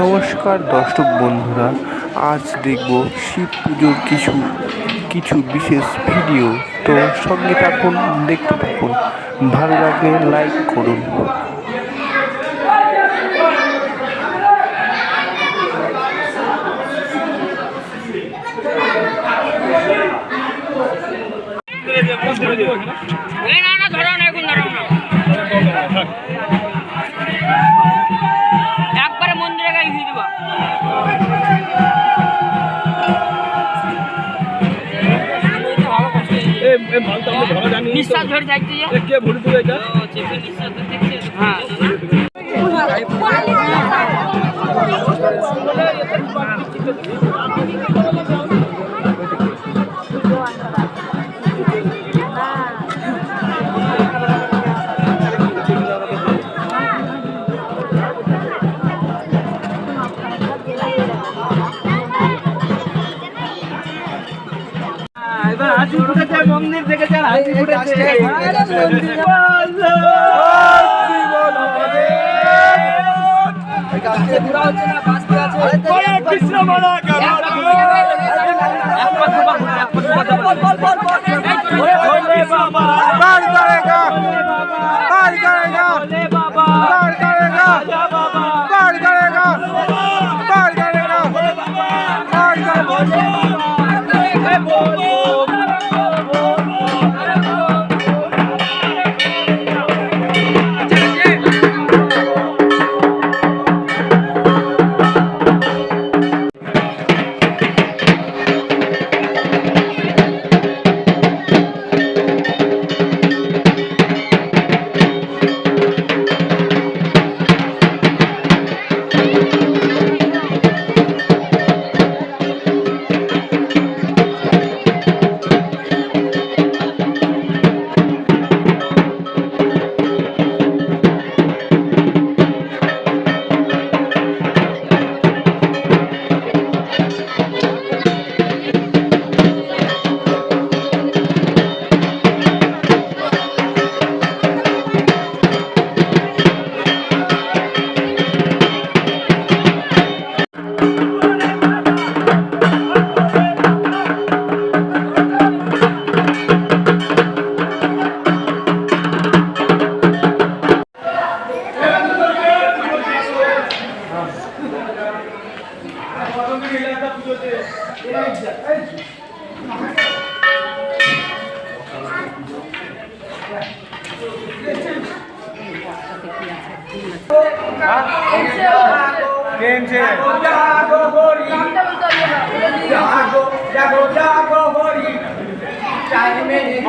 নমস্কার দর্শক বন্ধুরা, আজ দেখব শিব পুজোর কিছু কিছু বিশেষ ভিডিও তো সঙ্গে থাকুন, দেখতে থাকুন। ভালো লাগলে লাইক করুন। না না, ধরো না, এখন ধরো না। দেবো নিঃশ্বাস ধরে যাইতে কে ভরে দিবে এটা? থেকে যার হাসি ফুটেছে কৃষ্ণ মালা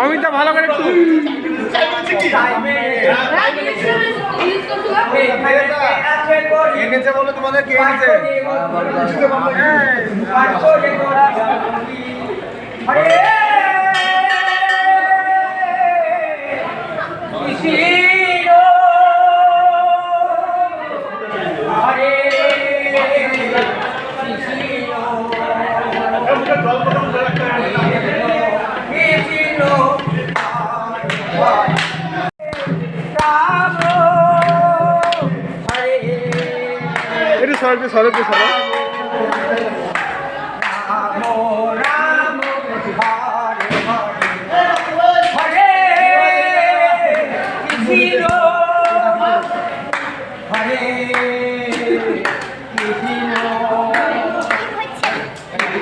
অমিতা ভালো করে একটু এনেছে বলে তোমাদের কে এনেছে? এটা সরবে সরবে সরব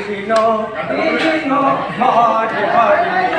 Krishna, Krishna, Hare Hare.